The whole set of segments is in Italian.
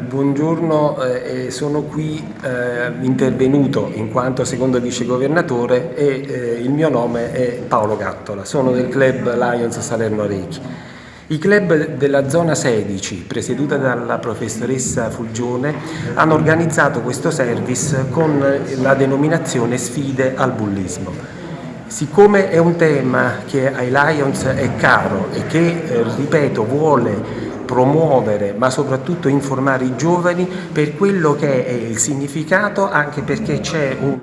Buongiorno, eh, sono qui eh, intervenuto in quanto secondo vicegovernatore e eh, il mio nome è Paolo Gattola, sono del club Lions Salerno Rechi. I club della zona 16, presieduta dalla professoressa Fulgione, hanno organizzato questo service con la denominazione Sfide al bullismo. Siccome è un tema che ai Lions è caro e che, eh, ripeto, vuole promuovere ma soprattutto informare i giovani per quello che è il significato anche perché c'è una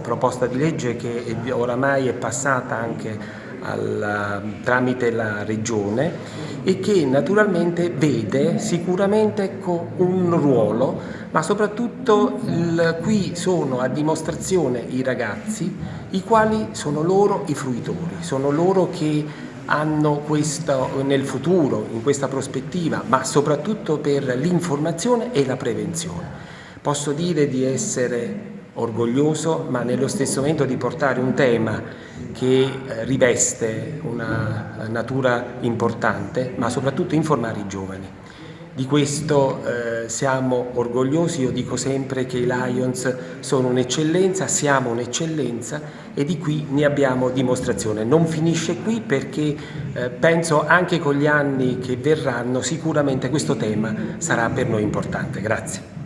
proposta di legge che oramai è passata anche alla, tramite la Regione e che naturalmente vede sicuramente un ruolo, ma soprattutto il, qui sono a dimostrazione i ragazzi, i quali sono loro i fruitori, sono loro che hanno questo nel futuro, in questa prospettiva, ma soprattutto per l'informazione e la prevenzione. Posso dire di essere orgoglioso, ma nello stesso momento di portare un tema che eh, riveste una natura importante, ma soprattutto informare i giovani. Di questo eh, siamo orgogliosi, io dico sempre che i Lions sono un'eccellenza, siamo un'eccellenza e di qui ne abbiamo dimostrazione. Non finisce qui perché eh, penso anche con gli anni che verranno sicuramente questo tema sarà per noi importante. Grazie.